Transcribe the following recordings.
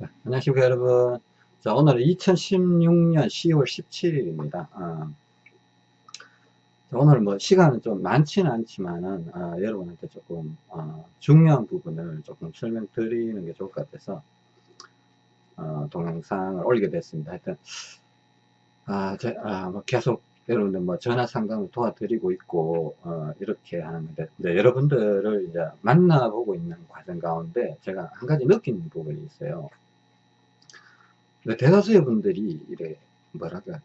안녕하십니까 여러분. 자 오늘은 2016년 10월 17일입니다. 어, 오늘 뭐 시간은 좀 많지는 않지만은 어, 여러분한테 조금 어, 중요한 부분을 조금 설명드리는 게 좋을 것 같아서 어, 동영상을 올리게 됐습니다. 하여튼 아, 제, 아, 뭐 계속 여러분들 뭐 전화 상담을 도와드리고 있고 어, 이렇게 하는데 이제 여러분들을 이제 만나보고 있는 과정 가운데 제가 한 가지 느끼는 부분이 있어요 대다수의 분들이 이래 뭐랄까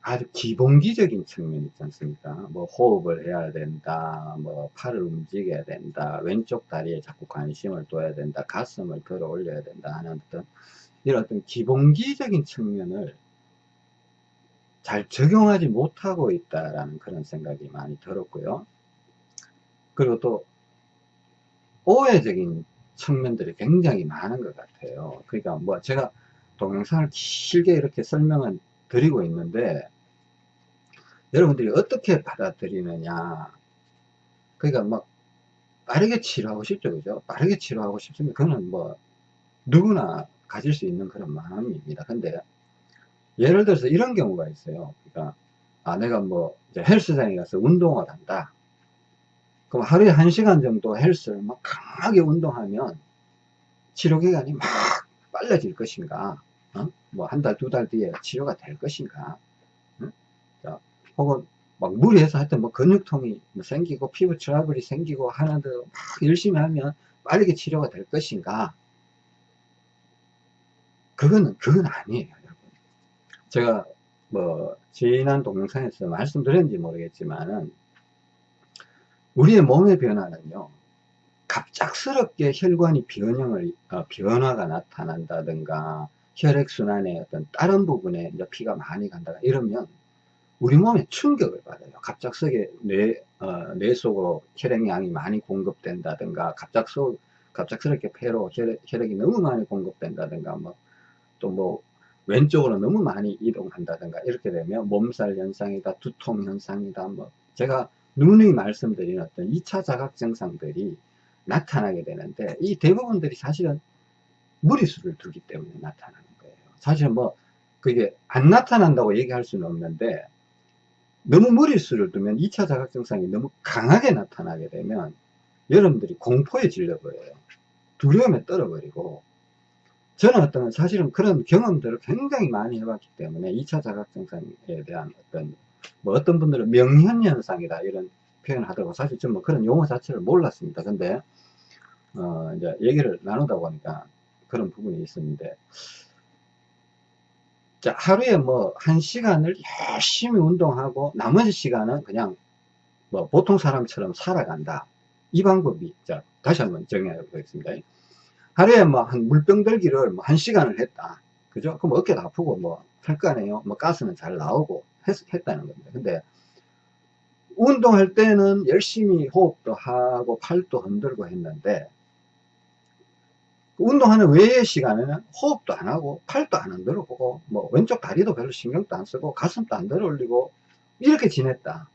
아주 기본기적인 측면 있지 않습니까? 뭐 호흡을 해야 된다 뭐 팔을 움직여야 된다 왼쪽 다리에 자꾸 관심을 둬야 된다 가슴을 들어 올려야 된다 하는 어떤 이런 어떤 기본기적인 측면을 잘 적용하지 못하고 있다라는 그런 생각이 많이 들었고요. 그리고 또 오해적인 측면들이 굉장히 많은 것 같아요. 그러니까 뭐 제가 동영상을 길게 이렇게 설명을 드리고 있는데 여러분들이 어떻게 받아들이느냐. 그러니까 막 빠르게 치료하고 싶죠 그죠? 빠르게 치료하고 싶으면 그거는 뭐 누구나 가질 수 있는 그런 마음입니다. 근데 예를 들어서 이런 경우가 있어요. 그러니까 아 내가 뭐 헬스장에 가서 운동을 한다. 그럼 하루에 한 시간 정도 헬스를 막 강하게 운동하면 치료기간이 막 빨라질 것인가 어? 뭐한 달, 두 달 뒤에 치료가 될 것인가 어? 자, 혹은 막 무리해서 하여튼 뭐 근육통이 뭐 생기고 피부 트러블이 생기고 하는데 막 열심히 하면 빠르게 치료가 될 것인가 그거는 그건 아니에요 여러분 제가 뭐 지난 동영상에서 말씀드렸는지 모르겠지만은 우리의 몸의 변화는요 갑작스럽게 혈관이 변형을 어, 변화가 나타난다든가 혈액순환의 어떤 다른 부분에 이제 피가 많이 간다 이러면 우리 몸에 충격을 받아요 갑작스럽게 뇌, 어, 뇌 속으로 혈액량이 많이 공급된다든가 갑작스, 갑작스럽게 폐로 혈액, 혈액이 너무 많이 공급된다든가 뭐 또뭐 뭐 왼쪽으로 너무 많이 이동한다든가 이렇게 되면 몸살 현상이다 두통 현상이다 뭐 제가 누누이 말씀드린 어떤 2차 자각 증상들이 나타나게 되는데 이 대부분들이 사실은 무리수를 두기 때문에 나타나는. 사실 뭐 그게 안 나타난다고 얘기할 수는 없는데 너무 무리수를 두면 2차 자각 증상이 너무 강하게 나타나게 되면 여러분들이 공포에 질려버려요. 두려움에 떨어버리고 저는 어떤 사실은 그런 경험들을 굉장히 많이 해봤기 때문에 2차 자각 증상에 대한 어떤 뭐 어떤 분들은 명현현상이다 이런 표현을 하더라고 사실 좀 뭐 그런 용어 자체를 몰랐습니다. 근데 어 이제 얘기를 나누다 보니까 그런 부분이 있었는데 자 하루에 뭐 한 시간을 열심히 운동하고 나머지 시간은 그냥 뭐 보통 사람처럼 살아간다. 이 방법이 자 다시 한번 정해 보겠습니다. 하루에 뭐 한 물병 들기를 뭐 한 시간을 했다. 그죠? 그럼 어깨도 아프고 뭐 할 거 아니에요? 뭐 가스는 잘 나오고 했, 했다는 겁니다. 근데 운동할 때는 열심히 호흡도 하고 팔도 흔들고 했는데 운동하는 외의 시간에는 호흡도 안 하고 팔도 안 흔들어 보고 뭐 왼쪽 다리도 별로 신경도 안 쓰고 가슴도 안 들어 올리고 이렇게 지냈다.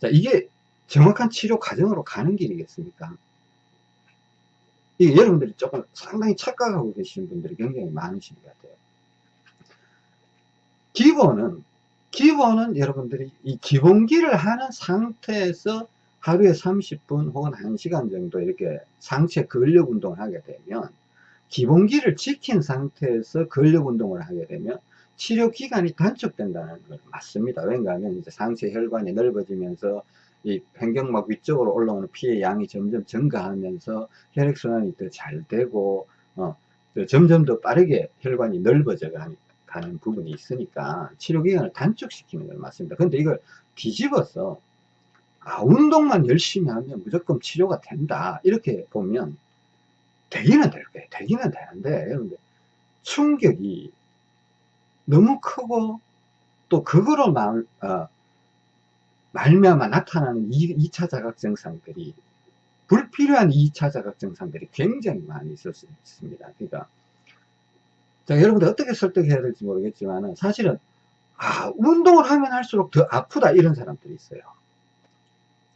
자 이게 정확한 치료 과정으로 가는 길이겠습니까? 이게 여러분들이 조금 상당히 착각하고 계시는 분들이 굉장히 많으신 것 같아요. 기본은 기본은 여러분들이 이 기본기를 하는 상태에서 하루에 30분 혹은 1시간 정도 이렇게 상체 근력 운동을 하게 되면 기본기를 지킨 상태에서 근력 운동을 하게 되면 치료 기간이 단축된다는 걸 맞습니다. 왜냐 하면 이제 상체 혈관이 넓어지면서 이 횡격막 위쪽으로 올라오는 피의 양이 점점 증가하면서 혈액순환이 더 잘 되고 어, 점점 더 빠르게 혈관이 넓어져 가는 부분이 있으니까 치료 기간을 단축시키는 걸 맞습니다. 근데 이걸 뒤집어서 아, 운동만 열심히 하면 무조건 치료가 된다. 이렇게 보면 되기는 될 거예요. 되기는 되는데 여러분들 충격이 너무 크고 또 그거로 말, 어, 말미암아 나타나는 2, 차 자각 증상들이 불필요한 2차 자각 증상들이 굉장히 많이 있을 수 있습니다. 그러니까 자, 여러분들 어떻게 설득해야 될지 모르겠지만 사실은 아 운동을 하면 할수록 더 아프다 이런 사람들이 있어요.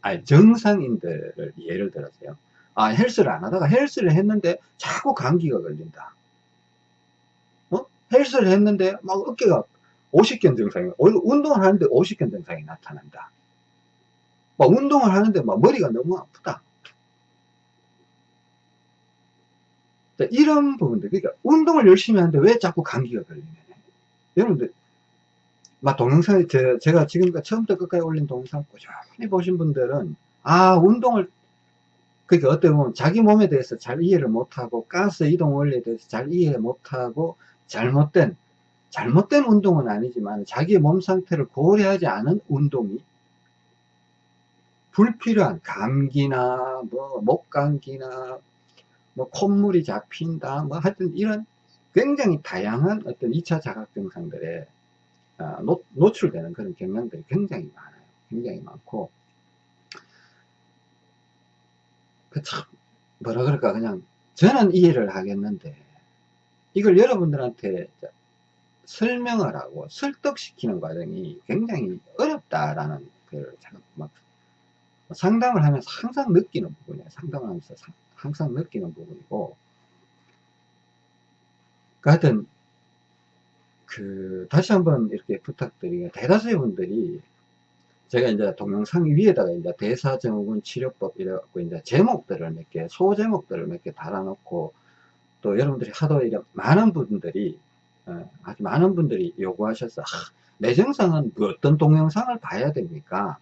아니 정상인들을 예를 들어서요 아 헬스를 안 하다가 헬스를 했는데 자꾸 감기가 걸린다 헬스를 했는데 막 어깨가 50견 증상이, 운동을 하는데 50견 증상이 나타난다. 막 운동을 하는데 막 머리가 너무 아프다. 이런 부분들, 그러니까 운동을 열심히 하는데 왜 자꾸 감기가 걸리냐. 여러분들, 막 동영상에 제, 제가 지금까지 처음부터 끝까지 올린 동영상 꾸준히 보신 분들은, 아, 운동을, 그러니까 어떻게 보면 자기 몸에 대해서 잘 이해를 못하고, 가스 이동 원리에 대해서 잘 이해 못하고, 잘못된, 잘못된 운동은 아니지만, 자기의 몸 상태를 고려하지 않은 운동이 불필요한 감기나, 뭐, 목감기나, 뭐 콧물이 잡힌다 뭐 하여튼 이런 굉장히 다양한 어떤 2차 자각 증상들에 어, 노, 노출되는 그런 경향들이 굉장히 많아요. 굉장히 많고. 그 참 뭐라 그럴까 그냥 저는 이해를 하겠는데 이걸 여러분들한테 설명을 하고 설득시키는 과정이 굉장히 어렵다라는 걸 막 상담을 하면서 항상 느끼는 부분이에요. 상담을 하면서 항상 느끼는 부분이고. 그 하여튼 그 다시 한번 이렇게 부탁드리면 대다수의 분들이 제가 이제 동영상 위에다가 이제 대사증후군 치료법 이래갖고 이제 제목들을 몇 개, 소제목들을 몇 개 달아놓고 또 여러분들이 하도 이래 많은 분들이 어, 아주 많은 분들이 요구하셔서 아, 내 증상은 어떤 동영상을 봐야 됩니까?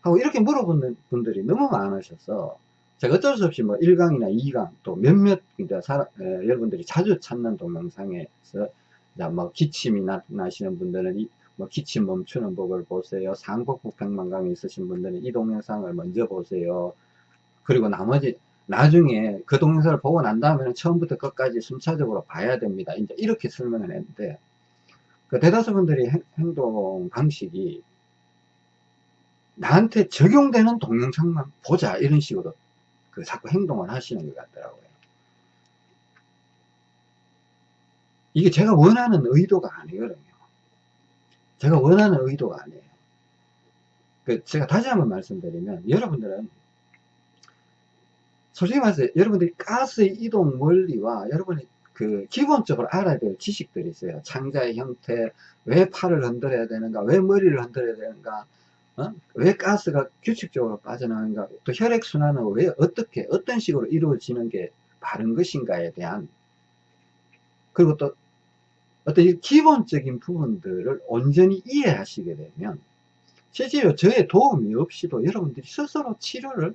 하고 이렇게 물어보는 분들이 너무 많으셔서 제가 어쩔 수 없이 뭐 1강이나 2강 또 몇몇 이제 사람, 에, 여러분들이 자주 찾는 동영상에서 뭐 기침이 나, 나시는 분들은 이, 뭐 기침 멈추는 법을 보세요. 상복부 백만감이 있으신 분들은 이 동영상을 먼저 보세요. 그리고 나머지 나중에 그 동영상을 보고 난 다음에는 처음부터 끝까지 순차적으로 봐야 됩니다. 이제 이렇게 설명을 했는데 그 대다수 분들이 행, 행동 방식이 나한테 적용되는 동영상만 보자 이런 식으로 그 자꾸 행동을 하시는 것 같더라고요. 이게 제가 원하는 의도가 아니거든요. 제가 원하는 의도가 아니에요. 그 제가 다시 한번 말씀드리면 여러분들은 솔직히 말해서 여러분들이 가스의 이동 원리와 여러분이 그 기본적으로 알아야 될 지식들이 있어요. 창자의 형태, 왜 팔을 흔들어야 되는가, 왜 머리를 흔들어야 되는가, 어? 왜 가스가 규칙적으로 빠져나가는가 또 혈액순환은 왜 어떻게 어떤 식으로 이루어지는 게 바른 것인가에 대한 그리고 또 어떤 기본적인 부분들을 온전히 이해하시게 되면 실제로 저의 도움이 없이도 여러분들이 스스로 치료를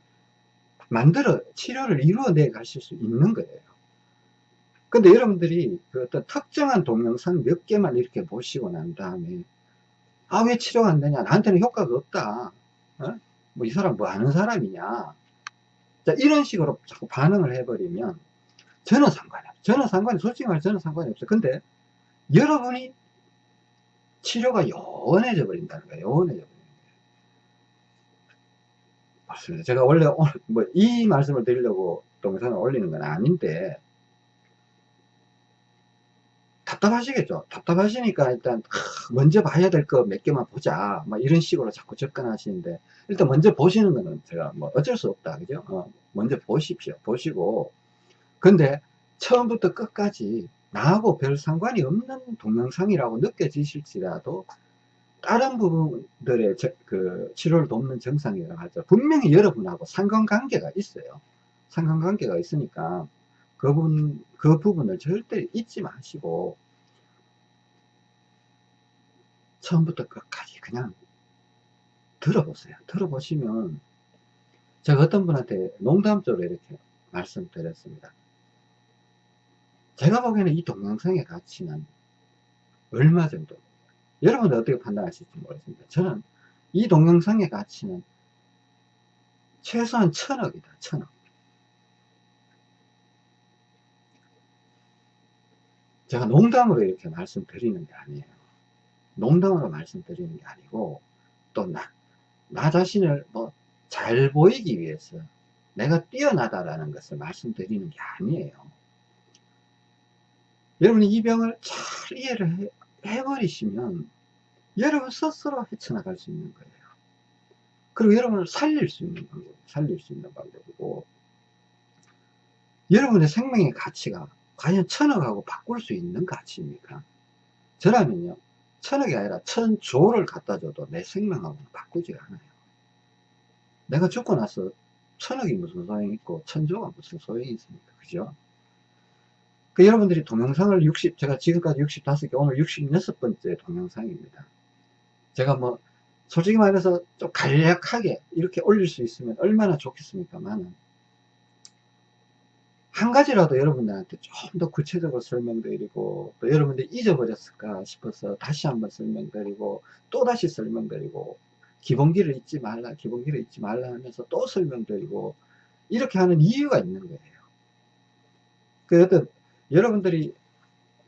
만들어 치료를 이루어내 가실 수 있는 거예요 근데 여러분들이 그 어떤 특정한 동영상 몇 개만 이렇게 보시고 난 다음에 아, 왜 치료가 안 되냐? 나한테는 효과가 없다. 어? 뭐, 이 사람 뭐 하는 사람이냐? 자, 이런 식으로 자꾸 반응을 해버리면, 저는 상관이 없어요. 저는 상관이, 솔직히 말해 저는 상관이 없어요. 근데, 여러분이 치료가 요원해져 버린다는 거예요. 버리는 거예요. 맞습니다. 제가 원래 오늘, 뭐, 이 말씀을 드리려고 동영상을 올리는 건 아닌데, 답답하시겠죠 답답하시니까 일단 먼저 봐야 될 거 몇 개만 보자 막 이런 식으로 자꾸 접근하시는데 일단 먼저 보시는 거는 제가 뭐 어쩔 수 없다 그죠 어, 먼저 보십시오 보시고 근데 처음부터 끝까지 나하고 별 상관이 없는 동영상이라고 느껴지실지라도 다른 부분들의 저, 그 치료를 돕는 정상이라고 하죠 분명히 여러분하고 상관관계가 있어요 상관관계가 있으니까 그 부분, 그 부분을 절대 잊지 마시고, 처음부터 끝까지 그냥 들어보세요. 들어보시면, 제가 어떤 분한테 농담적으로 이렇게 말씀드렸습니다. 제가 보기에는 이 동영상의 가치는 얼마 정도, 여러분들 어떻게 판단하실지 모르겠습니다. 저는 이 동영상의 가치는 최소한 천억이다, 천억. 제가 농담으로 이렇게 말씀드리는 게 아니에요. 농담으로 말씀드리는 게 아니고 또 나, 나 자신을 뭐 잘 보이기 위해서 내가 뛰어나다라는 것을 말씀드리는 게 아니에요. 여러분이 이 병을 잘 이해를 해, 해버리시면 여러분 스스로 헤쳐나갈 수 있는 거예요. 그리고 여러분을 살릴 수 있는 방법, 살릴 수 있는 방법이고 여러분의 생명의 가치가 과연 천억하고 바꿀 수 있는 가치입니까? 저라면요, 천억이 아니라 천조를 갖다 줘도 내 생명하고는 바꾸지 않아요. 내가 죽고 나서 천억이 무슨 소용이 있고 천조가 무슨 소용이 있습니까? 그죠? 그 여러분들이 동영상을 60, 제가 지금까지 65개, 오늘 66번째 동영상입니다. 제가 뭐, 솔직히 말해서 좀 간략하게 이렇게 올릴 수 있으면 얼마나 좋겠습니까만은, 한 가지라도 여러분들한테 좀 더 구체적으로 설명드리고, 또 여러분들이 잊어버렸을까 싶어서 다시 한번 설명드리고, 또 다시 설명드리고, 기본기를 잊지 말라, 기본기를 잊지 말라 하면서 또 설명드리고, 이렇게 하는 이유가 있는 거예요. 그 어떤, 여러분들이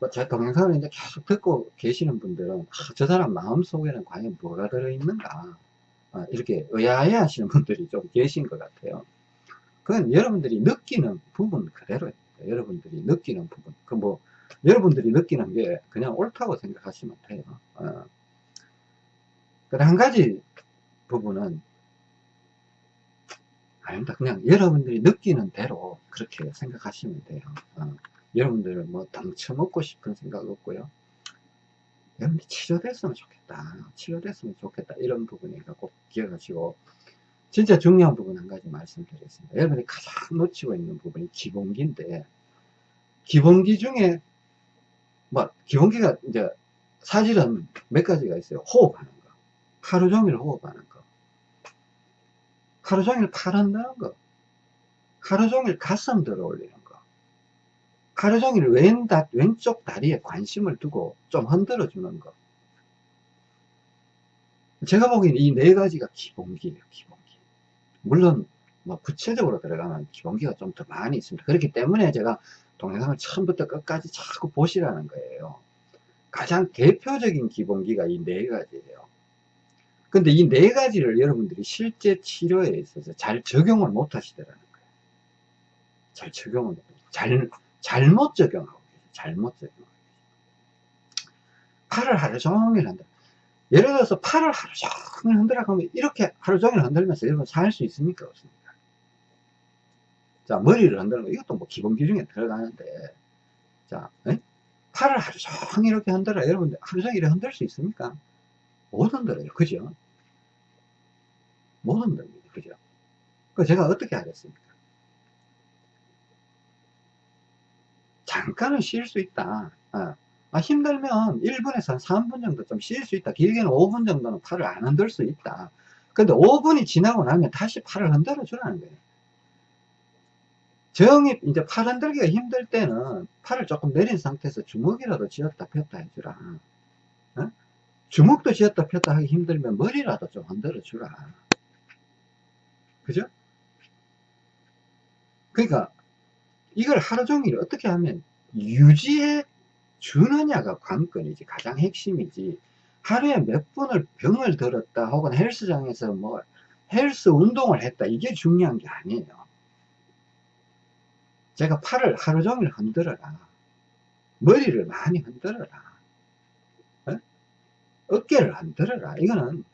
뭐제 동영상을 이제 계속 듣고 계시는 분들은 아, 저 사람 마음속에는 과연 뭐가 들어있는가? 아, 이렇게 의아해 하시는 분들이 좀 계신 것 같아요. 그건 여러분들이 느끼는 부분 그대로입니다 여러분들이 느끼는 부분. 그 뭐 여러분들이 느끼는 게 그냥 옳다고 생각하시면 돼요. 어. 한 가지 부분은 아닙니다. 그냥 여러분들이 느끼는 대로 그렇게 생각하시면 돼요. 어. 여러분들은 뭐 덩쳐먹고 싶은 생각 없고요. 여러분들 치료됐으면 좋겠다. 치료됐으면 좋겠다. 이런 부분이니까 꼭 기억하시고 진짜 중요한 부분 한 가지 말씀드리겠습니다. 여러분이 가장 놓치고 있는 부분이 기본기인데 기본기 중에 뭐 기본기가 이제 사실은 몇 가지가 있어요. 호흡하는 거. 하루 종일 호흡하는 거. 하루 종일 팔 흔드는 거. 하루 종일 가슴 들어 올리는 거. 하루 종일 왼 다, 왼쪽 다리에 관심을 두고 좀 흔들어 주는 것. 제가 보기에는 이 네 가지가 기본기예요, 기본기. 물론, 뭐, 구체적으로 들어가면 기본기가 좀 더 많이 있습니다. 그렇기 때문에 제가 동영상을 처음부터 끝까지 자꾸 보시라는 거예요. 가장 대표적인 기본기가 이 네 가지예요. 근데 이 네 가지를 여러분들이 실제 치료에 있어서 잘 적용을 못 하시더라는 거예요. 잘 적용을 못, 잘, 잘못 적용하고 계세요. 잘못 적용하고 계세요. 팔을 하루 종일 흔들어. 예를 들어서 팔을 하루 종일 흔들어 가면 이렇게 하루 종일 흔들면서 여러분 살 수 있습니까? 없습니까? 자, 머리를 흔드는 거, 이것도 뭐 기본 기준에 들어가는데, 자, 에? 팔을 하루 종일 이렇게 흔들어. 여러분들 하루 종일 흔들 수 있습니까? 못 흔들어요. 그죠? 못 흔듭니다. 그죠? 그 제가 어떻게 하겠습니까? 잠깐은 쉴 수 있다. 어. 아, 힘들면 1분에서 한 3분 정도 좀 쉴 수 있다. 길게는 5분 정도는 팔을 안 흔들 수 있다. 근데 5분이 지나고 나면 다시 팔을 흔들어 주라는 거예요. 정이 이제 팔 흔들기가 힘들 때는 팔을 조금 내린 상태에서 주먹이라도 쥐었다 폈다 해주라. 어? 주먹도 쥐었다 폈다 하기 힘들면 머리라도 좀 흔들어 주라. 그죠? 그러니까 이걸 하루 종일 어떻게 하면 유지해 주느냐가 관건이지 가장 핵심이지. 하루에 몇 분을 병을 들었다 혹은 헬스장에서 뭐 헬스 운동을 했다. 이게 중요한 게 아니에요. 제가 팔을 하루 종일 흔들어라. 머리를 많이 흔들어라. 어? 어깨를 흔들어라. 이거는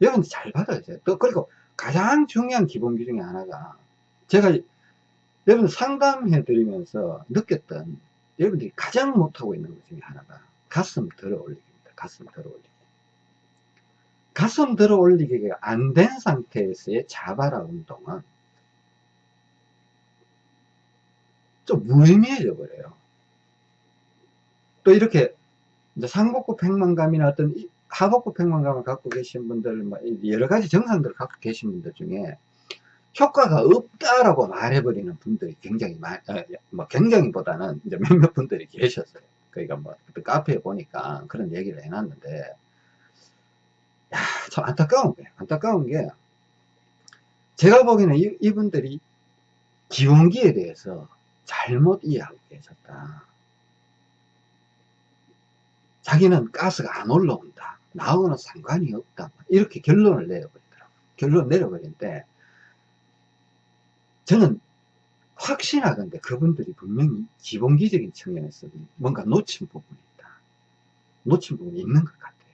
여러분 잘 받아주세요. 또 그리고 가장 중요한 기본기 중에 하나가 제가 여러분 상담해 드리면서 느꼈던 여러분들이 가장 못하고 있는 것 중에 하나가 가슴 들어 올리기입니다. 가슴 들어 올리기. 가슴 들어 올리기가 안 된 상태에서의 자바라 운동은 좀 무의미해져 버려요. 또 이렇게 상복부 팽만감이나 어떤 하복부 팽만감을 갖고 계신 분들, 뭐 여러 가지 정상들을 갖고 계신 분들 중에 효과가 없다라고 말해버리는 분들이 굉장히 많, 어, 뭐 굉장히 보다는 이제 몇몇 분들이 계셨어요. 그러니까 뭐 카페에 보니까 그런 얘기를 해놨는데, 야, 참 안타까운 거예요. 안타까운 게, 제가 보기에는 이, 이분들이 기원기에 대해서 잘못 이해하고 계셨다. 자기는 가스가 안 올라온다. 나하고는 상관이 없다. 이렇게 결론을 내려버리더라고요. 결론을 내려버리는데, 저는 확신하건데 그분들이 분명히 기본기적인 측면에서 뭔가 놓친 부분이 있다. 놓친 부분이 있는 것 같아요.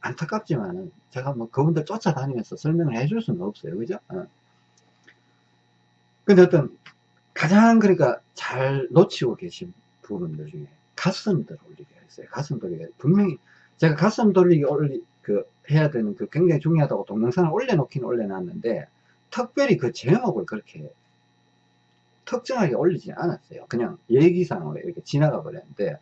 안타깝지만은 제가 뭐 그분들 쫓아다니면서 설명을 해줄 수는 없어요. 그죠? 어. 근데 어떤 가장 그러니까 잘 놓치고 계신 부분들 중에 가슴 들어 올리기가 있어요. 가슴 돌리기 분명히 제가 가슴 돌리기 올리 그 해야 되는 그 굉장히 중요하다고 동영상을 올려놓긴 올려놨는데 특별히 그 제목을 그렇게 특정하게 올리지 않았어요. 그냥 얘기상으로 이렇게 지나가 버렸는데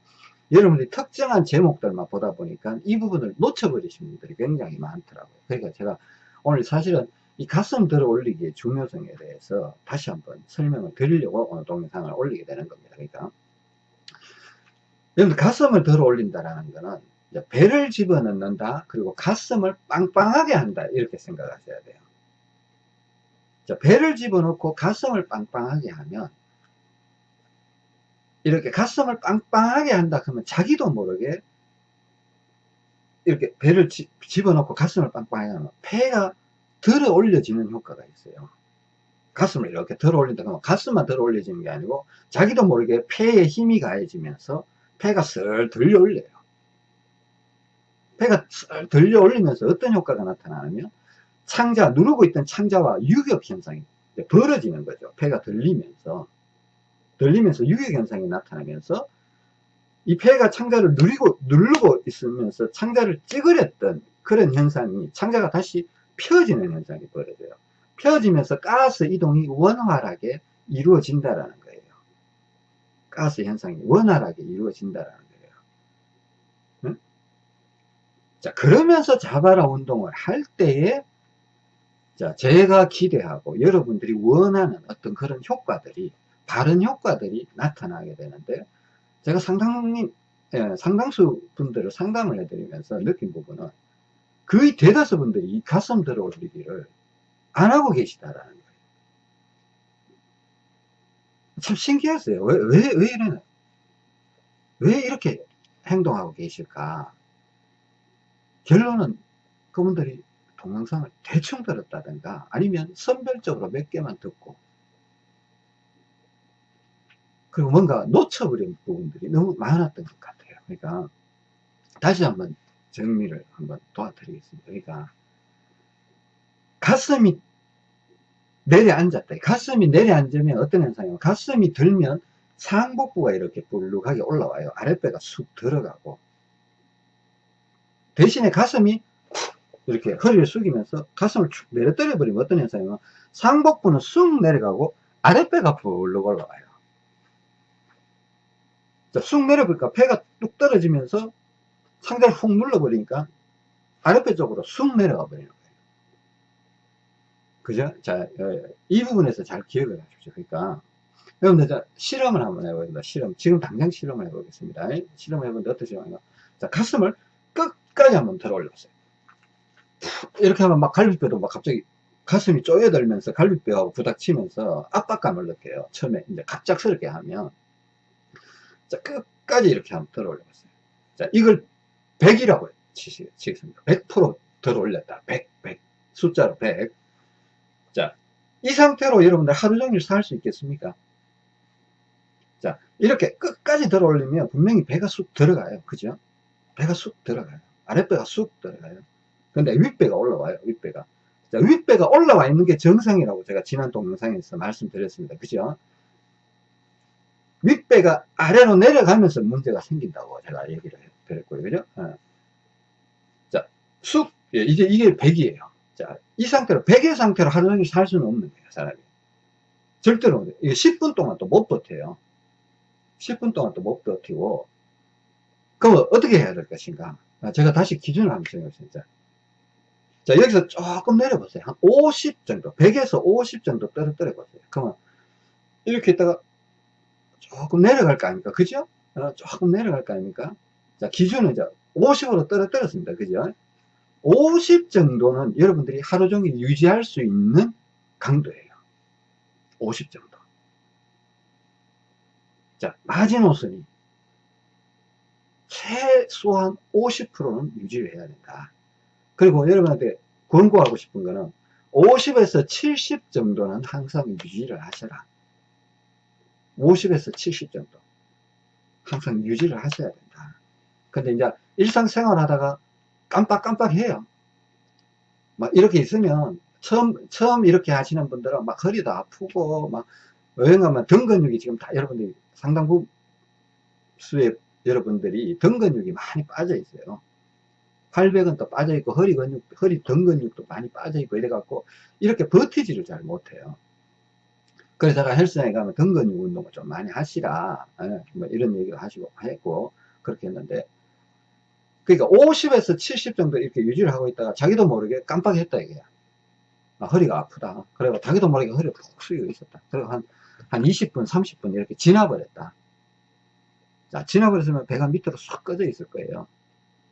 여러분들이 특정한 제목들만 보다 보니까 이 부분을 놓쳐버리신 분들이 굉장히 많더라고요. 그러니까 제가 오늘 사실은 이 가슴 들어 올리기의 중요성에 대해서 다시 한번 설명을 드리려고 오늘 동영상을 올리게 되는 겁니다. 그러니까 여러분 가슴을 들어 올린다라는 거는 배를 집어넣는다 그리고 가슴을 빵빵하게 한다 이렇게 생각하셔야 돼요. 자, 배를 집어넣고 가슴을 빵빵하게 하면 이렇게 가슴을 빵빵하게 한다 그러면 자기도 모르게 이렇게 배를 지, 집어넣고 가슴을 빵빵하게 하면 폐가 들어 올려지는 효과가 있어요. 가슴을 이렇게 들어 올린다 그러면 가슴만 들어 올려지는 게 아니고 자기도 모르게 폐에 힘이 가해지면서 폐가 슬 들려 올려요. 폐가 슬 들려 올리면서 어떤 효과가 나타나냐면 창자, 누르고 있던 창자와 유격 현상이 벌어지는 거죠. 폐가 들리면서 들리면서 유격 현상이 나타나면서 이 폐가 창자를 누리고 누르고 있으면서 창자를 찌그렸던 그런 현상이 창자가 다시 펴지는 현상이 벌어져요. 펴지면서 가스 이동이 원활하게 이루어진다라는 거예요. 가스 현상이 원활하게 이루어진다라는 거예요. 응? 자, 그러면서 자바라 운동을 할 때에 자, 제가 기대하고 여러분들이 원하는 어떤 그런 효과들이 바른 효과들이 나타나게 되는데 제가 상당히 예, 상당수 분들을 상담을 해드리면서 느낀 부분은 거의 대다수 분들이 이 가슴 들어 올리기를 안 하고 계시다라는 거예요. 참 신기했어요. 왜, 왜, 왜 이러나? 왜 이렇게 행동하고 계실까? 결론은 그분들이 동영상을 대충 들었다든가 아니면 선별적으로 몇 개만 듣고 그리고 뭔가 놓쳐버린 부분들이 너무 많았던 것 같아요. 그러니까 다시 한번 정리를 한번 도와드리겠습니다. 그러니까 가슴이 내려앉았다. 가슴이 내려앉으면 어떤 현상이냐면 가슴이 들면 상복부가 이렇게 불룩하게 올라와요. 아랫배가 쑥 들어가고 대신에 가슴이 이렇게 허리를 숙이면서 가슴을 축 내려 떨어 버리면 어떤 현상이냐면 상복부는 쑥 내려가고 아랫배가 불룩 올라와요. 자, 쑥 내려보니까 배가 뚝 떨어지면서 상대를 훅 눌러버리니까 아랫배 쪽으로 쑥 내려가 버리는 거예요. 그죠? 자, 어, 이 부분에서 잘 기억을 하십시오. 그러니까, 여러분들, 자, 실험을 한번 해보겠습니다. 실험. 지금 당장 실험을 해보겠습니다. 실험 해보는데 실험인가? 자, 가슴을 끝까지 한번 들어 올렸어요. 이렇게 하면 막 갈비뼈도 막 갑자기 가슴이 쪼여들면서 갈비뼈하고 부닥치면서 압박감을 느껴요. 처음에 이제 갑작스럽게 하면. 자, 끝까지 이렇게 한번 들어 올려봤어요. 자, 이걸 100이라고 치겠습니다. 100% 들어 올렸다. 100, 100. 숫자로 100. 자, 이 상태로 여러분들 하루 종일 살 수 있겠습니까? 자, 이렇게 끝까지 들어 올리면 분명히 배가 쑥 들어가요. 그죠? 배가 쑥 들어가요. 아랫배가 쑥 들어가요. 근데 윗배가 올라와요. 윗배가. 자, 윗배가 올라와 있는 게 정상이라고 제가 지난 동영상에서 말씀드렸습니다. 그죠? 윗배가 아래로 내려가면서 문제가 생긴다고 제가 얘기를 드렸고요. 그죠? 어. 자, 쑥, 예, 이제 이게 100이에요. 자, 이 상태로, 100의 상태로 하루 종일 살 수는 없는 거예요, 사람이. 절대로, 이게 10분 동안 또 못 버텨요. 10분 동안 또 못 버티고, 그럼 어떻게 해야 될 것인가? 아, 제가 다시 기준을 한번 정해보겠습니다. 자, 여기서 조금 내려보세요. 한 50 정도, 100에서 50 정도 떨어뜨려 보세요. 그러면, 이렇게 있다가 조금 내려갈 거 아닙니까? 그죠? 어, 조금 내려갈 거 아닙니까? 자, 기준은 이제 50으로 떨어뜨렸습니다. 그죠? 50 정도는 여러분들이 하루 종일 유지할 수 있는 강도예요. 50 정도. 자, 마지노선이 최소한 50%는 유지를 해야 된다. 그리고 여러분한테 권고하고 싶은 거는 50에서 70 정도는 항상 유지를 하셔라. 50에서 70 정도. 항상 유지를 하셔야 된다. 근데 이제 일상생활 하다가 깜빡깜빡 해요. 막 이렇게 있으면 처음, 처음 이렇게 하시는 분들은 막 허리도 아프고 막 여행 가면 등 근육이 지금 다 여러분들이 상당 부분 수의 여러분들이 등 근육이 많이 빠져 있어요. 팔백은 또 빠져 있고 허리 근육, 허리 등 근육도 많이 빠져 있고 이래갖고 이렇게 버티지를 잘 못해요. 그래서 제가 헬스장에 가면 등 근육 운동을 좀 많이 하시라 예, 뭐 이런 얘기를 하시고 했고 그렇게 했는데 그러니까 50에서 70 정도 이렇게 유지를 하고 있다가 자기도 모르게 깜빡했다 이게야. 아, 허리가 아프다. 그리고 자기도 모르게 허리가 푹 숙이고 있었다. 그리고 한, 한 20분, 30분 이렇게 지나버렸다. 자, 지나버렸으면 배가 밑으로 쏙 꺼져 있을 거예요.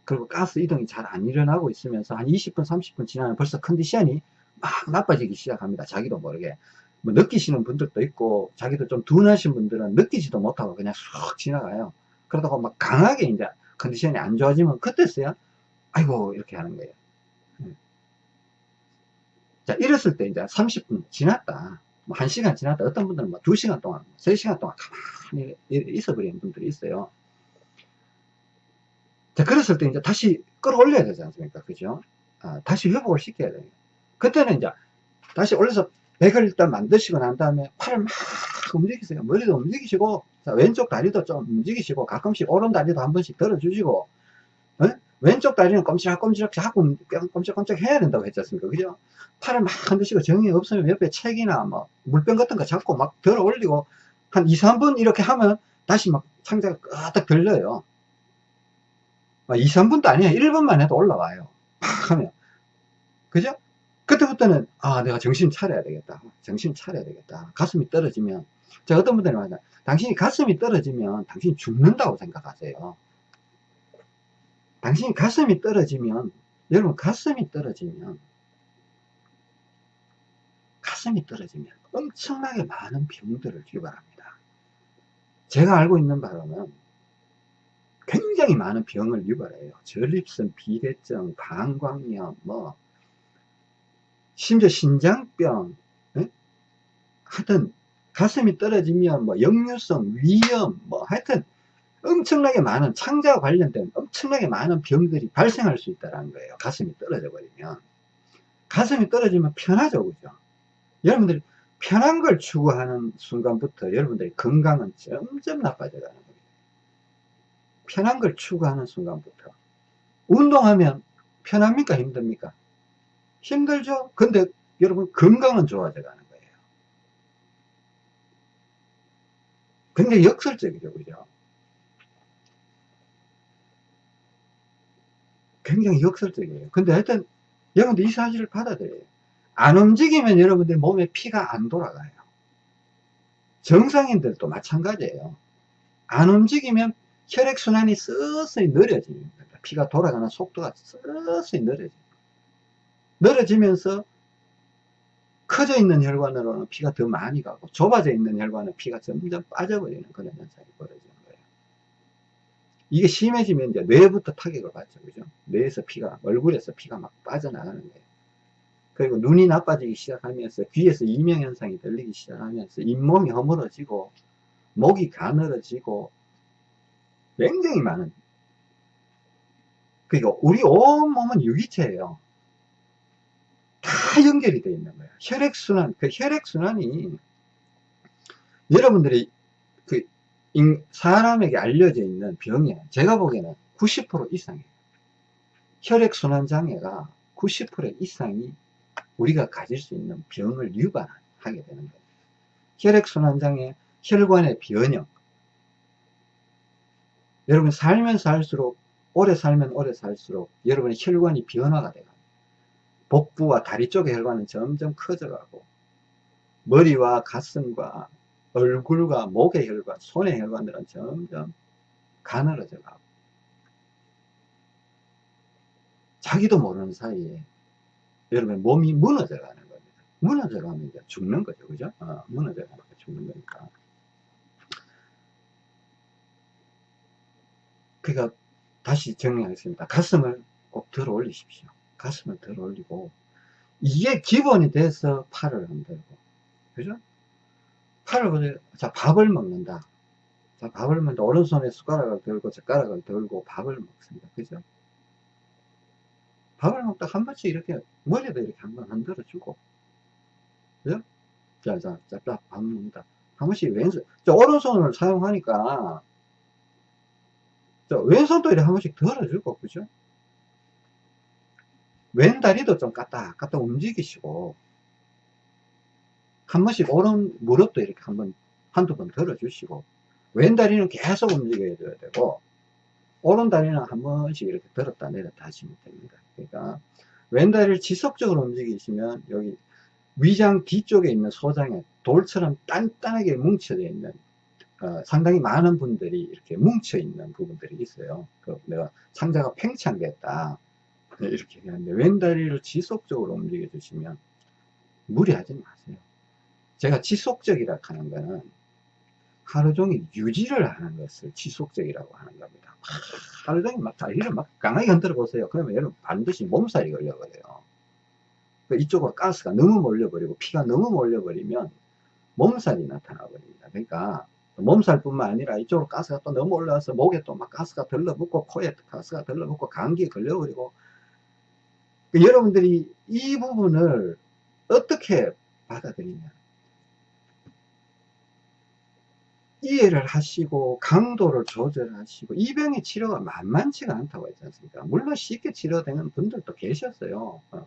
그리고 가스 이동이 잘 안 일어나고 있으면서 한 20분, 30분 지나면 벌써 컨디션이 막 나빠지기 시작합니다. 자기도 모르게. 뭐 느끼시는 분들도 있고, 자기도 좀 둔하신 분들은 느끼지도 못하고 그냥 쑥 지나가요. 그러다가 막 강하게 이제 컨디션이 안 좋아지면 그때서야, 아이고, 이렇게 하는 거예요. 자, 이랬을 때 이제 30분 지났다. 뭐 1시간 지났다. 어떤 분들은 뭐 2시간 동안, 3시간 동안 가만히 있어 버리는 분들이 있어요. 자, 그랬을 때 이제 다시 끌어올려야 되지 않습니까? 그죠? 아, 다시 회복을 시켜야 돼요. 그때는 이제 다시 올려서 백을 일단 만드시고 난 다음에 팔을 막 움직이세요. 머리도 움직이시고, 자, 왼쪽 다리도 좀 움직이시고, 가끔씩 오른 다리도 한 번씩 들어주시고, 어? 왼쪽 다리는 꼼지락꼼지락 자꾸 꼼짝꼼짝 해야 된다고 했지 않습니까? 그죠? 팔을 막 흔드시고 정이 없으면 옆에 책이나 뭐 물병 같은 거 잡고 막 들어 올리고 한 2, 3분 이렇게 하면 다시 막 창자가 끄덕 들려요. 2, 3분도 아니야. 1분만 해도 올라와요. 팍 하면. 그죠? 그때부터는, 아, 내가 정신 차려야 되겠다. 정신 차려야 되겠다. 가슴이 떨어지면, 제가 어떤 분들이 말하잖아. 당신이 가슴이 떨어지면 당신이 죽는다고 생각하세요. 당신이 가슴이 떨어지면, 여러분, 가슴이 떨어지면, 가슴이 떨어지면 엄청나게 많은 병들을 유발합니다. 제가 알고 있는 바로는 굉장히 많은 병을 유발해요. 전립선 비대증, 방광염, 뭐 심지어 신장병, 에? 하여튼 가슴이 떨어지면 뭐 역류성 위염, 뭐 하여튼 엄청나게 많은 창자와 관련된 엄청나게 많은 병들이 발생할 수 있다는 거예요. 가슴이 떨어져 버리면. 가슴이 떨어지면 편하죠, 그죠? 여러분들이 편한 걸 추구하는 순간부터 여러분들의 건강은 점점 나빠져 가는. 편한 걸 추구하는 순간부터. 운동하면 편합니까? 힘듭니까? 힘들죠? 근데 여러분 건강은 좋아져 가는 거예요. 굉장히 역설적이죠. 그죠? 굉장히 역설적이에요. 근데 하여튼 여러분들 이 사실을 받아들여요. 안 움직이면 여러분들 몸에 피가 안 돌아가요. 정상인들도 마찬가지예요. 안 움직이면 혈액순환이 서서히 느려집니다. 피가 돌아가는 속도가 서서히 느려집니다. 늘어지면서 커져 있는 혈관으로는 피가 더 많이 가고 좁아져 있는 혈관은 피가 점점 빠져버리는 그런 현상이 벌어지는 거예요. 이게 심해지면 이제 뇌부터 타격을 받죠. 그죠? 뇌에서 피가, 얼굴에서 피가 막 빠져나가는 거예요. 그리고 눈이 나빠지기 시작하면서 귀에서 이명현상이 들리기 시작하면서 잇몸이 허물어지고 목이 가늘어지고 굉장히 많은 그러니까 우리 온몸은 유기체예요 다 연결이 되어 있는 거예요 혈액순환 그 혈액순환이 여러분들이 그 사람에게 알려져 있는 병에 제가 보기에는 90% 이상이에요 혈액순환 장애가 90% 이상이 우리가 가질 수 있는 병을 유발하게 되는 거예요. 혈액순환 장애, 혈관의 변형. 여러분 살면 살수록 오래 살면 오래 살수록 여러분의 혈관이 변화가 돼요. 복부와 다리 쪽의 혈관은 점점 커져가고 머리와 가슴과 얼굴과 목의 혈관, 손의 혈관들은 점점 가늘어져 가고 자기도 모르는 사이에 여러분 몸이 무너져 가는 겁니다. 무너져 가면 죽는 거죠. 그죠? 어, 무너져 가면 죽는 거니까. 그러니까 다시 정리하겠습니다. 가슴을 꼭 들어 올리십시오. 가슴을 들어 올리고 이게 기본이 돼서 팔을 흔들고 그죠? 팔을 흔들고 자 밥을 먹는다. 자 밥을 먹는다. 오른손에 숟가락을 들고 젓가락을 들고 밥을 먹습니다. 그죠? 밥을 먹다 한 번씩 이렇게 머리도 이렇게 한 번 흔들어 주고 그죠? 자, 자, 자, 밥 먹는다. 한 번씩 왼손, 자, 오른손을 사용하니까 저 왼손도 이렇게 한 번씩 들어주고, 그죠? 왼 다리도 좀 까딱 까딱 움직이시고, 한 번씩 오른 무릎도 이렇게 한 번, 한두 번 들어주시고, 왼 다리는 계속 움직여줘야 되고, 오른 다리는 한 번씩 이렇게 들었다 내렸다 하시면 됩니다. 그러니까, 왼 다리를 지속적으로 움직이시면, 여기 위장 뒤쪽에 있는 소장에 돌처럼 단단하게 뭉쳐져 있는 어, 상당히 많은 분들이 이렇게 뭉쳐 있는 부분들이 있어요. 그 내가 상자가 팽창됐다 네, 이렇게 얘기하는데 왼다리를 지속적으로 움직여 주시면 무리하지 마세요. 제가 지속적이라 하는 거는 하루 종일 유지를 하는 것을 지속적이라고 하는 겁니다. 하루 종일 막 다리를 막 강하게 흔들어 보세요. 그러면 여러분 반드시 몸살이 걸려버려요. 그 이쪽으로 가스가 너무 몰려버리고 피가 너무 몰려버리면 몸살이 나타나 버립니다. 그러니까 몸살뿐만 아니라 이쪽으로 가스가 또 너무 올라와서 목에 또 막 가스가 들러붙고 코에 가스가 들러붙고 감기에 걸려버리고. 그 여러분들이 이 부분을 어떻게 받아들이냐. 이해를 하시고 강도를 조절하시고 이 병의 치료가 만만치가 않다고 했지 않습니까? 물론 쉽게 치료되는 분들도 계셨어요. 어.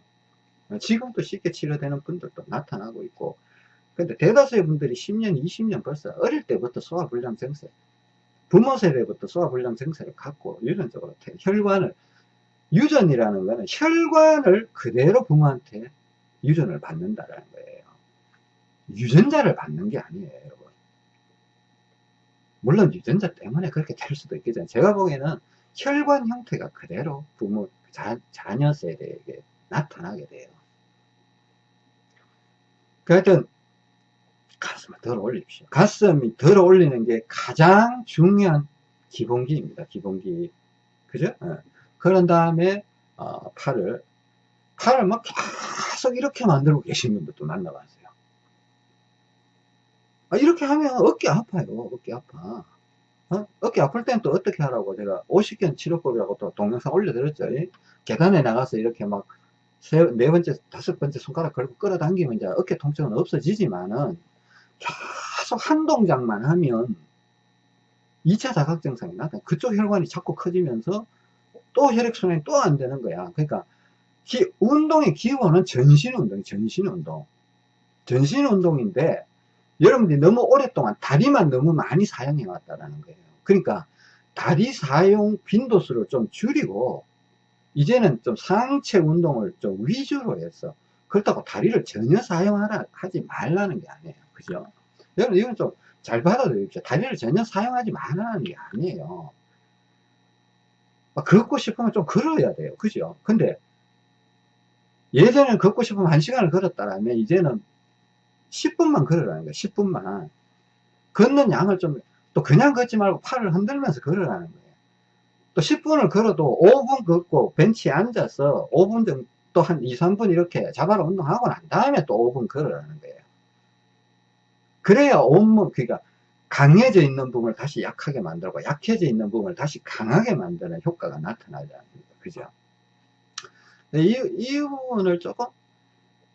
지금도 쉽게 치료되는 분들도 나타나고 있고 근데 대다수의 분들이 10년 20년 벌써 어릴 때부터 소화불량 증세 부모 세대부터 소화불량 증세를 갖고 유전적으로 혈관을 유전이라는 거는 혈관을 그대로 부모한테 유전을 받는다라는 거예요. 유전자를 받는 게 아니에요 여러분. 물론 유전자 때문에 그렇게 될 수도 있겠지만 제가 보기에는 혈관 형태가 그대로 부모 자, 자녀 세대에게 나타나게 돼요. 그 하여튼 가슴을 들어 올립시오. 가슴이 들어 올리는 게 가장 중요한 기본기입니다. 기본기. 그죠? 네. 그런 다음에, 어, 팔을, 팔을 막 계속 이렇게 만들고 계신 분들도 만나봤어요. 아, 이렇게 하면 어깨 아파요. 어깨 아파. 어? 어깨 아플 땐 또 어떻게 하라고 제가 50견 치료법이라고 또 동영상 올려드렸죠. 계단에 나가서 이렇게 막 세, 네 번째, 다섯 번째 손가락 걸고 끌어당기면 이제 어깨 통증은 없어지지만은 계속 한 동작만 하면 2차 자각 증상이 나타나. 그쪽 혈관이 자꾸 커지면서 또 혈액순환이 또 안 되는 거야. 그러니까 기, 운동의 기본은 전신 운동, 전신 운동. 전신 운동인데 여러분들이 너무 오랫동안 다리만 너무 많이 사용해 왔다라는 거예요. 그러니까 다리 사용 빈도수를 좀 줄이고 이제는 좀 상체 운동을 좀 위주로 해서 그렇다고 다리를 전혀 사용하라 하지 말라는 게 아니에요 그죠? 여러분 이건 좀 잘 받아들입시오. 다리를 전혀 사용하지 말라는 게 아니에요. 걷고 싶으면 좀 걸어야 돼요. 그죠? 근데 예전에는 걷고 싶으면 1시간을 걸었다면 이제는 10분만 걸으라는 거예요 10분만. 걷는 양을 좀 또 그냥 걷지 말고 팔을 흔들면서 걸으라는 거예요. 또 10분을 걸어도 5분 걷고 벤치에 앉아서 5분 정도 또한 2, 3분 이렇게 자바라 운동하고 난 다음에 또 5분 걸으라는 거예요. 그래야 온몸, 그러니까 강해져 있는 부분을 다시 약하게 만들고 약해져 있는 부분을 다시 강하게 만드는 효과가 나타나지 않습니까? 그죠? 이, 이 부분을 조금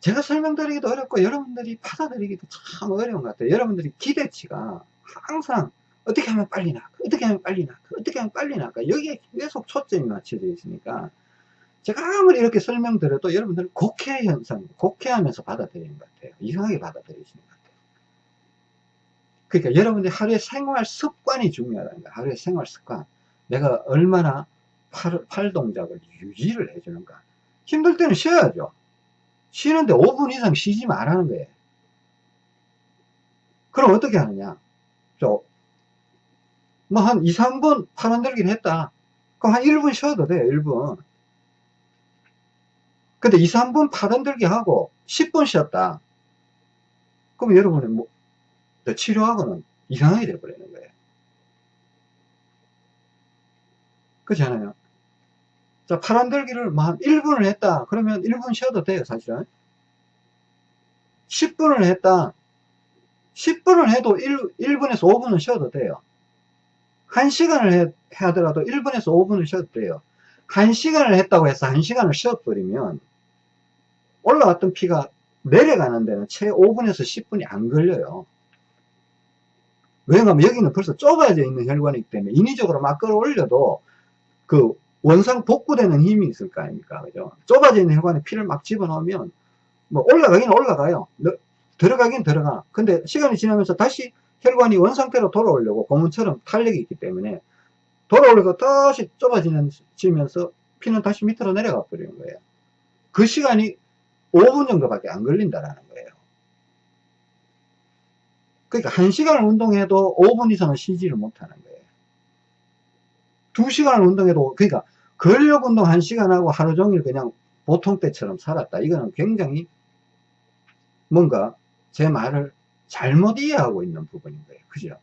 제가 설명드리기도 어렵고 여러분들이 받아들이기도 참 어려운 것 같아요. 여러분들이 기대치가 항상 어떻게 하면 빨리 나 어떻게 하면 빨리 나 어떻게 하면 빨리 나까 여기에 계속 초점이 맞춰져 있으니까 제가 아무리 이렇게 설명드려도 여러분들은 곡해 현상 곡해하면서 받아들이는 것 같아요 이상하게 받아들이시는 것 같아요 그러니까 여러분들이 하루의 생활 습관이 중요하다는 거예요 하루의 생활 습관 내가 얼마나 팔, 팔 동작을 유지를 해주는가 힘들 때는 쉬어야죠 쉬는데 5분 이상 쉬지 말라는 거예요 그럼 어떻게 하느냐 뭐한 2, 3분 팔 흔들기를 했다. 그럼 한 1분 쉬어도 돼요, 1분. 근데 2, 3분 팔 흔들기 하고 10분 쉬었다. 그럼 여러분은 뭐, 치료하고는 이상하게 돼버리는 거예요. 그렇지 않아요? 자, 팔 흔들기를 뭐한 1분을 했다. 그러면 1분 쉬어도 돼요, 사실은. 10분을 했다. 10분을 해도 1, 1분에서 5분은 쉬어도 돼요. 1시간을 해, 하더라도 1분에서 5분을 쉬어도 돼요. 1시간을 했다고 해서 1시간을 쉬어버리면 올라왔던 피가 내려가는 데는 채 5분에서 10분이 안 걸려요. 왜냐하면 여기는 벌써 좁아져 있는 혈관이기 때문에 인위적으로 막 끌어올려도 그 원상 복구되는 힘이 있을 거 아닙니까? 그죠? 좁아져 있는 혈관에 피를 막 집어넣으면 뭐 올라가긴 올라가요. 들어가긴 들어가. 근데 시간이 지나면서 다시 혈관이 원상태로 돌아오려고 고문처럼 탄력이 있기 때문에 돌아오려고 다시 좁아지면서 피는 다시 밑으로 내려가 버리는 거예요. 그 시간이 5분 정도밖에 안 걸린다라는 거예요. 그러니까 1시간을 운동해도 5분 이상은 쉬지를 못하는 거예요. 2시간을 운동해도 그러니까 근력 운동 1시간하고 하루 종일 그냥 보통 때처럼 살았다. 이거는 굉장히 뭔가 제 말을 잘못 이해하고 있는 부분인 거예요. 그죠?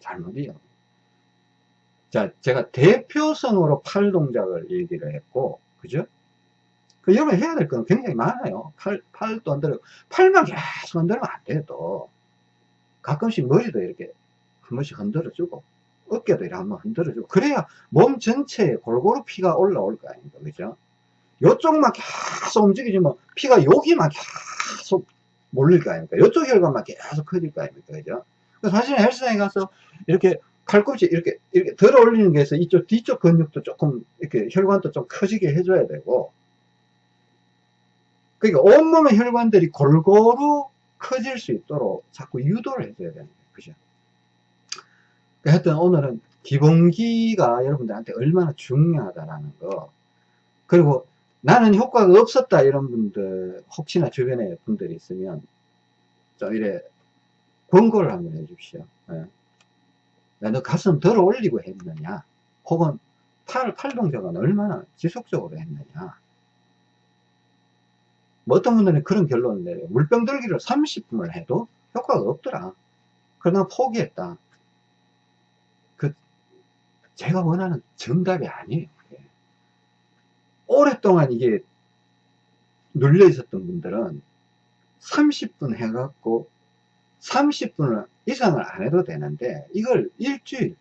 잘못 이해하고. 자, 제가 대표성으로 팔 동작을 얘기를 했고, 그죠? 그 여러분 해야 될 건 굉장히 많아요. 팔, 팔도 안 들어. 팔만 계속 흔들면 안 돼요, 또. 가끔씩 머리도 이렇게 한 번씩 흔들어주고, 어깨도 이렇게 한번 흔들어주고, 그래야 몸 전체에 골고루 피가 올라올 거 아닙니까? 그죠? 요쪽만 계속 움직이지만 피가 여기만 계속 몰릴 거 아닙니까? 요쪽 혈관만 계속 커질 거 아닙니까? 그죠? 사실 헬스장에 가서 이렇게 팔꿈치 이렇게 이렇게 들어 올리는 게 있어 이쪽 뒤쪽 근육도 조금 이렇게 혈관도 좀 커지게 해줘야 되고 그러니까 온몸의 혈관들이 골고루 커질 수 있도록 자꾸 유도를 해줘야 되는 거예요. 그죠? 그러니까 하여튼 오늘은 기본기가 여러분들한테 얼마나 중요하다라는 거 그리고 나는 효과가 없었다 이런 분들 혹시나 주변에 분들이 있으면 좀 이래 권고를 한번 해 주십시오 예. 너 가슴 들어 올리고 했느냐 혹은 팔, 팔 동작은 얼마나 지속적으로 했느냐 뭐 어떤 분들은 그런 결론을 내려요. 물병 들기를 30분을 해도 효과가 없더라. 그러나 포기했다. 그, 제가 원하는 정답이 아니에요. 오랫동안 이게 눌려 있었던 분들은 30분 해갖고 30분 이상을 안 해도 되는데 이걸 일주일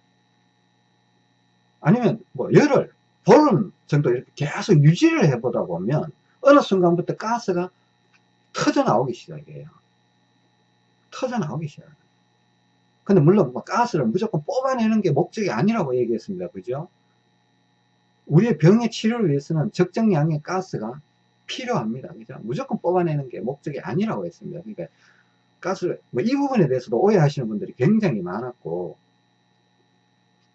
아니면 뭐 열흘 보름 정도 이렇게 계속 유지를 해보다 보면 어느 순간부터 가스가 터져 나오기 시작해요. 터져 나오기 시작해요. 근데 물론 뭐 가스를 무조건 뽑아내는 게 목적이 아니라고 얘기했습니다. 그죠? 우리의 병의 치료를 위해서는 적정량의 가스가 필요합니다. 그죠? 무조건 뽑아내는 게 목적이 아니라고 했습니다. 그러니까 가스를, 뭐 이 부분에 대해서도 오해하시는 분들이 굉장히 많았고,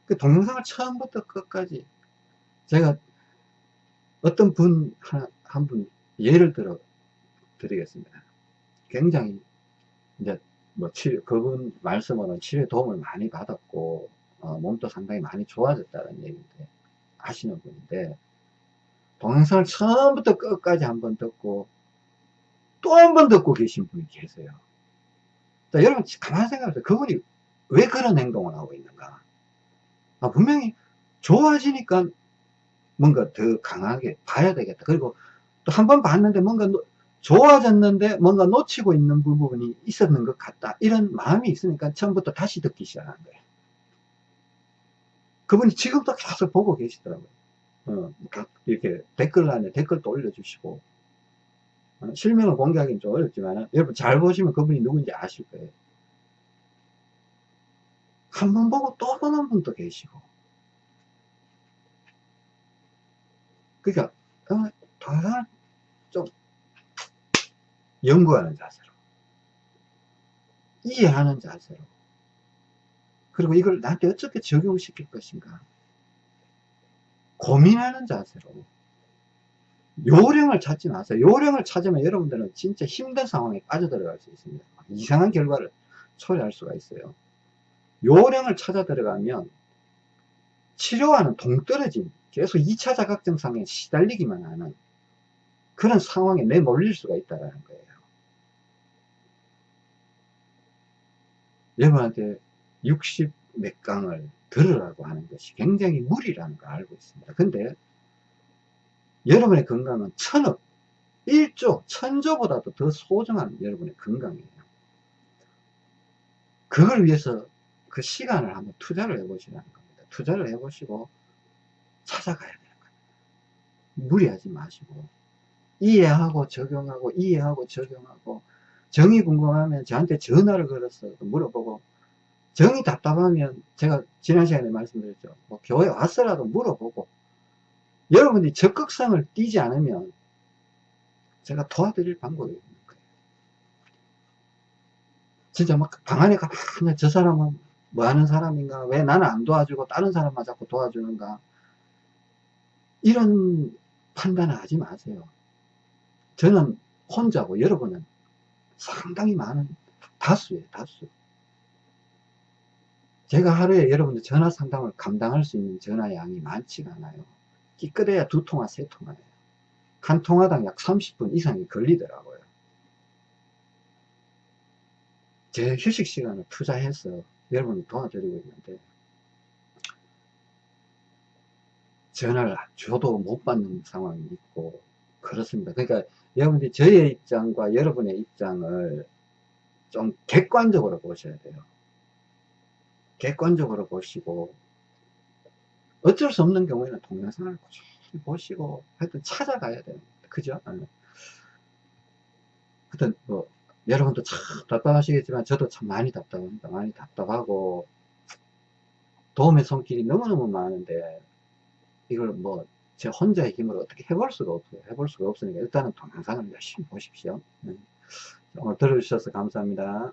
그 동영상을 처음부터 끝까지 제가 어떤 분, 하나, 한 분 예를 들어 드리겠습니다. 굉장히 이제 뭐 치료, 그분 말씀으로는 치료에 도움을 많이 받았고, 어, 몸도 상당히 많이 좋아졌다는 얘기인데, 하시는 분인데, 동영상을 처음부터 끝까지 한 번 듣고, 또 한 번 듣고 계신 분이 계세요. 자, 여러분, 가만히 생각해보세요. 그분이 왜 그런 행동을 하고 있는가? 아, 분명히 좋아지니까 뭔가 더 강하게 봐야 되겠다. 그리고 또 한 번 봤는데 뭔가 좋아졌는데 뭔가 놓치고 있는 부분이 있었는 것 같다. 이런 마음이 있으니까 처음부터 다시 듣기 시작한 거예요. 그분이 지금도 계속 보고 계시더라고요. 어, 이렇게 댓글란에 댓글도 올려주시고 어, 실명을 공개하기는 좀 어렵지만 여러분 잘 보시면 그분이 누군지 아실 거예요. 한 번 보고 또 보는 분도 계시고 그러니까 어, 좀 연구하는 자세로 이해하는 자세로. 그리고 이걸 나한테 어떻게 적용시킬 것인가? 고민하는 자세로. 요령을 찾지 마세요. 요령을 찾으면 여러분들은 진짜 힘든 상황에 빠져들어갈 수 있습니다. 이상한 결과를 초래할 수가 있어요. 요령을 찾아 들어가면 치료와는 동떨어진 계속 2차 자각증상에 시달리기만 하는 그런 상황에 내몰릴 수가 있다는 거예요. 여러분한테 60 몇 강을 들으라고 하는 것이 굉장히 무리라는 걸 알고 있습니다. 근데 여러분의 건강은 천억, 1조, 천조보다도 더 소중한 여러분의 건강이에요. 그걸 위해서 그 시간을 한번 투자를 해보시라는 겁니다. 투자를 해보시고 찾아가야 되는 거예요. 무리하지 마시고 이해하고 적용하고 이해하고 적용하고 정이 궁금하면 저한테 전화를 걸어서 물어보고 정이 답답하면 제가 지난 시간에 말씀드렸죠. 뭐 교회 와서라도 물어보고 여러분이 적극성을 띄지 않으면 제가 도와드릴 방법이 없는 거예요. 진짜 막 방 안에 가만히 저 사람은 뭐 하는 사람인가? 왜 나는 안 도와주고 다른 사람만 자꾸 도와주는가? 이런 판단을 하지 마세요. 저는 혼자고 여러분은 상당히 많은 다수예요, 다수. 제가 하루에 여러분들 전화 상담을 감당할 수 있는 전화 양이 많지가 않아요. 끼끗해야 두 통화, 세 통화예요. 한 통화당 약 30분 이상이 걸리더라고요. 제 휴식 시간을 투자해서 여러분을 도와드리고 있는데 전화를 줘도 못 받는 상황이 있고 그렇습니다. 그러니까 여러분들이 저의 입장과 여러분의 입장을 좀 객관적으로 보셔야 돼요. 객관적으로 보시고 어쩔 수 없는 경우에는 동영상을 꾸준히 보시고 하여튼 찾아가야 됩니다. 그죠? 어. 하여튼 뭐 여러분도 참 답답하시겠지만 저도 참 많이 답답합니다. 많이 답답하고 도움의 손길이 너무너무 많은데 이걸 뭐 제 혼자의 힘으로 어떻게 해볼 수가 없어요. 해볼 수가 없으니까 일단은 동영상을 열심히 보십시오. 네. 오늘 들어주셔서 감사합니다.